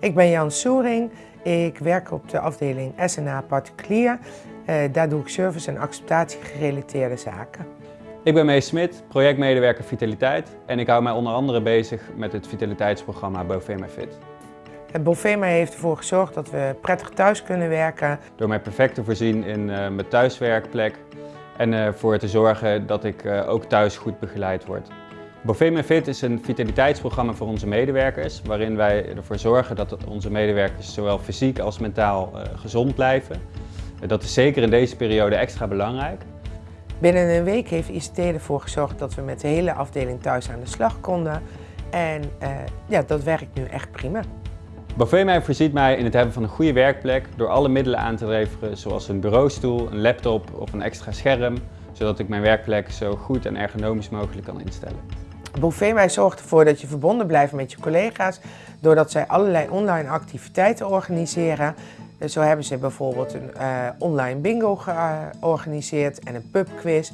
Ik ben Jan Soering. Ik werk op de afdeling SNA Particulier. Uh, daar doe ik service en acceptatie gerelateerde zaken. Ik ben Mees Smit, projectmedewerker Vitaliteit en ik hou mij onder andere bezig met het vitaliteitsprogramma Bovema Fit. Bovema heeft ervoor gezorgd dat we prettig thuis kunnen werken. Door mij perfect te voorzien in uh, mijn thuiswerkplek en ervoor uh, te zorgen dat ik ook thuis goed begeleid word. Bovema Fit is een vitaliteitsprogramma voor onze medewerkers, waarin wij ervoor zorgen dat onze medewerkers zowel fysiek als mentaal gezond blijven. Dat is zeker in deze periode extra belangrijk. Binnen een week heeft ICT ervoor gezorgd dat we met de hele afdeling thuis aan de slag konden. En uh, ja, dat werkt nu echt prima. Bovema voorziet mij in het hebben van een goede werkplek door alle middelen aan te leveren zoals een bureaustoel, een laptop of een extra scherm, zodat ik mijn werkplek zo goed en ergonomisch mogelijk kan instellen. Bovema zorgt ervoor dat je verbonden blijft met je collega's doordat zij allerlei online activiteiten organiseren. Zo hebben ze bijvoorbeeld een uh, online bingo georganiseerd en een pubquiz.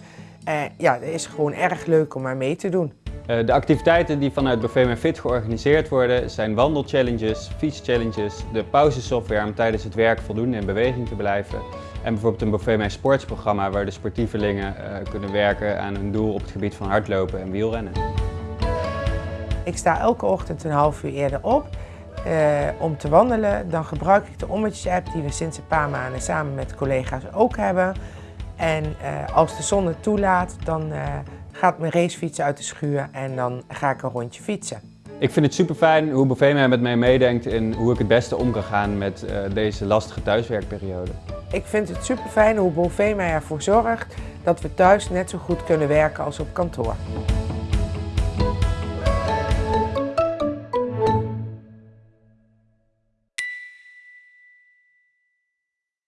Uh, ja, het is gewoon erg leuk om maar mee te doen. Uh, de activiteiten die vanuit Bovema Fit georganiseerd worden zijn wandelchallenges, fietschallenges, de pauzesoftware om tijdens het werk voldoende in beweging te blijven en bijvoorbeeld een Bovema sportsprogramma waar de sportievelingen kunnen werken aan hun doel op het gebied van hardlopen en wielrennen. Ik sta elke ochtend een half uur eerder op uh, om te wandelen. Dan gebruik ik de Ommetjes-app die we sinds een paar maanden samen met collega's ook hebben. En uh, als de zon het toelaat, dan uh, gaat mijn racefiets uit de schuur en dan ga ik een rondje fietsen. Ik vind het super fijn hoe Bovema met mij meedenkt in hoe ik het beste om kan gaan met deze lastige thuiswerkperiode. Ik vind het super fijn hoe Bovema ervoor zorgt dat we thuis net zo goed kunnen werken als op kantoor.